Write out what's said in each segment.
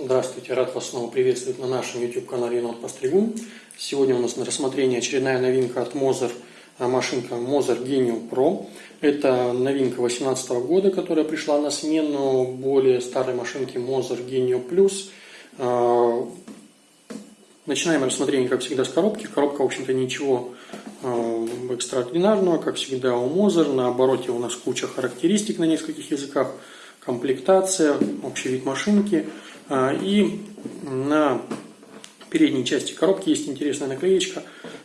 Здравствуйте, рад вас снова приветствовать на нашем YouTube-канале Енот Постригун. Сегодня у нас на рассмотрении очередная новинка от Moser, а, машинка Moser Genio Pro. Это новинка 2018 года, которая пришла на смену более старой машинки Moser Genio Plus. А, начинаем рассмотрение, как всегда, с коробки. Коробка, в общем-то, ничего а, экстраординарного, как всегда у Moser. На обороте у нас куча характеристик на нескольких языках. Комплектация, общий вид машинки – а, и на передней части коробки есть интересная наклеечка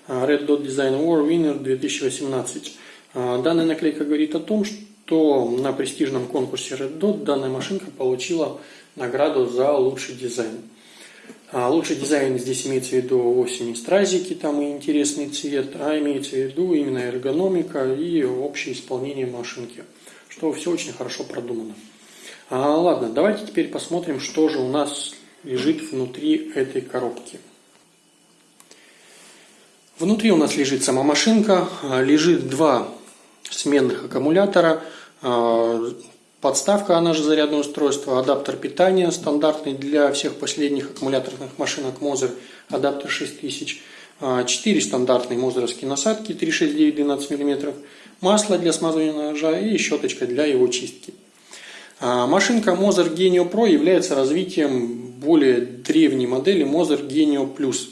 а, Red Dot Design War Winner 2018. А, данная наклейка говорит о том, что на престижном конкурсе Red Dot данная машинка получила награду за лучший дизайн. Лучший дизайн здесь имеется в виду вовсе не стразики там и интересный цвет, а имеется в виду именно эргономика и общее исполнение машинки, что все очень хорошо продумано. А, ладно, давайте теперь посмотрим, что же у нас лежит внутри этой коробки. Внутри у нас лежит сама машинка, а, лежит два сменных аккумулятора, а, подставка, она же зарядное устройство, адаптер питания стандартный для всех последних аккумуляторных машинок Moser, адаптер 6000, 4 стандартные мозеровские насадки 369-12 мм, масло для смазывания ножа и щеточка для его чистки. А, машинка Moser Genio Pro является развитием более древней модели Moser Genio Plus.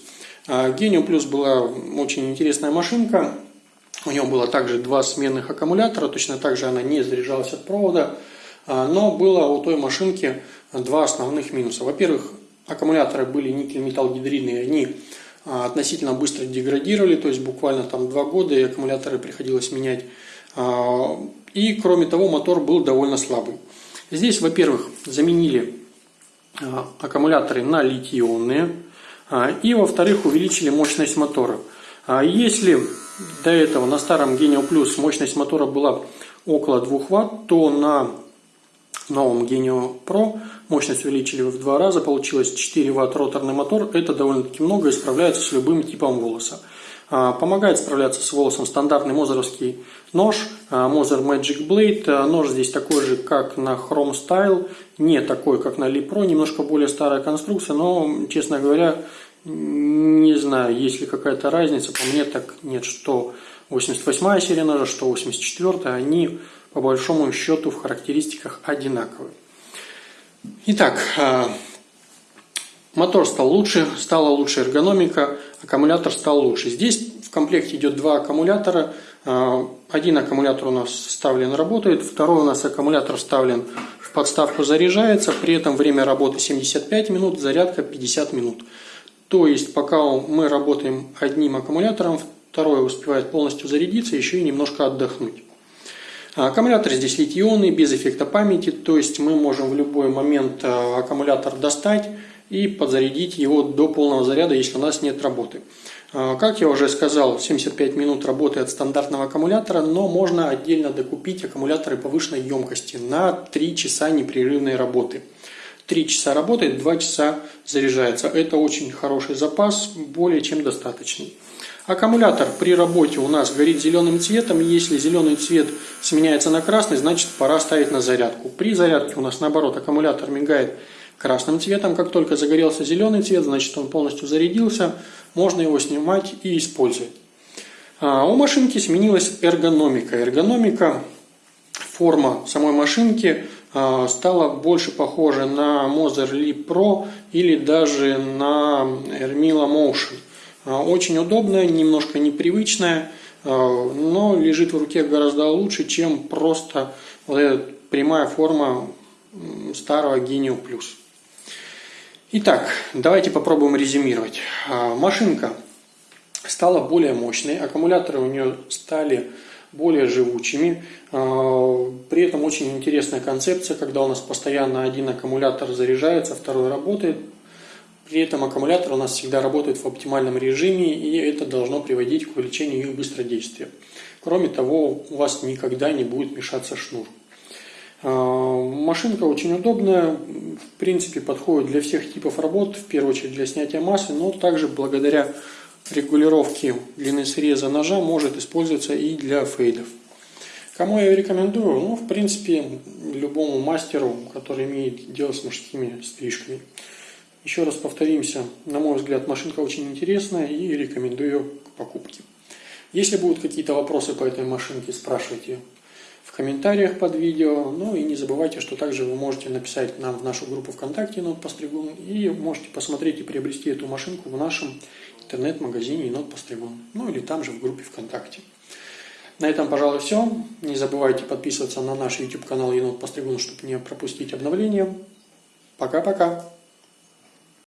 А, Genio Plus была очень интересная машинка. У нее было также два сменных аккумулятора, точно так же она не заряжалась от провода. А, но было у той машинки два основных минуса. Во-первых, аккумуляторы были никель-металл гидридные, они относительно быстро деградировали, то есть буквально там два года и аккумуляторы приходилось менять. И кроме того, мотор был довольно слабый. Здесь, во-первых, заменили а, аккумуляторы на литий-ионные. А, и, во-вторых, увеличили мощность мотора. А, если до этого на старом Genio Plus мощность мотора была около 2 Вт, то на новом Genio Pro мощность увеличили в два раза, получилось 4 Вт роторный мотор. Это довольно-таки много и справляется с любым типом волоса. А, помогает справляться с волосом стандартный мозеровский нож, Moser а, Magic Blade. А, нож здесь такой же, как на Chrome Style, не такой, как на Lee Pro, немножко более старая конструкция, но, честно говоря, не знаю, есть ли какая-то разница. По мне так нет, что 88 серия ножа, что 84 они по большому счету в характеристиках одинаковые. Итак, Мотор стал лучше, стала лучше эргономика, аккумулятор стал лучше. Здесь в комплекте идет два аккумулятора. А, один аккумулятор у нас вставлен, работает, второй у нас аккумулятор вставлен в подставку, заряжается. При этом время работы 75 минут, зарядка 50 минут. То есть пока мы работаем одним аккумулятором, второй успевает полностью зарядиться, еще и немножко отдохнуть. А, аккумулятор здесь литий-ионный, без эффекта памяти, то есть мы можем в любой момент а, аккумулятор достать, и подзарядить его до полного заряда, если у нас нет работы. А, как я уже сказал, 75 минут работы от стандартного аккумулятора, но можно отдельно докупить аккумуляторы повышенной емкости на 3 часа непрерывной работы. 3 часа работает, 2 часа заряжается. Это очень хороший запас, более чем достаточный. Аккумулятор при работе у нас горит зеленым цветом. Если зеленый цвет сменяется на красный, значит пора ставить на зарядку. При зарядке у нас наоборот аккумулятор мигает красным цветом. Как только загорелся зеленый цвет, значит он полностью зарядился, можно его снимать и использовать. А у машинки сменилась эргономика. Эргономика, форма самой машинки а, стала больше похожа на Moser Leap Pro или даже на Ermila Motion. А, очень удобная, немножко непривычная, а, но лежит в руке гораздо лучше, чем просто вот эта прямая форма старого Genio Plus. Итак, давайте попробуем резюмировать. А, машинка стала более мощной, аккумуляторы у нее стали более живучими. А, при этом очень интересная концепция, когда у нас постоянно один аккумулятор заряжается, второй работает. При этом аккумулятор у нас всегда работает в оптимальном режиме, и это должно приводить к увеличению их быстродействия. Кроме того, у вас никогда не будет мешаться шнур. А, машинка очень удобная, в принципе подходит для всех типов работ, в первую очередь для снятия массы, но также благодаря регулировке длины среза ножа может использоваться и для фейдов. Кому я рекомендую? Ну, в принципе, любому мастеру, который имеет дело с мужскими стрижками. Еще раз повторимся, на мой взгляд, машинка очень интересная и рекомендую к покупке. Если будут какие-то вопросы по этой машинке, спрашивайте в комментариях под видео. Ну и не забывайте, что также вы можете написать нам в нашу группу ВКонтакте Енот Постригун и можете посмотреть и приобрести эту машинку в нашем интернет-магазине Енот Постригун. Ну или там же в группе ВКонтакте. На этом, пожалуй, все. Не забывайте подписываться на наш YouTube канал Енот Постригун, чтобы не пропустить обновления. Пока-пока.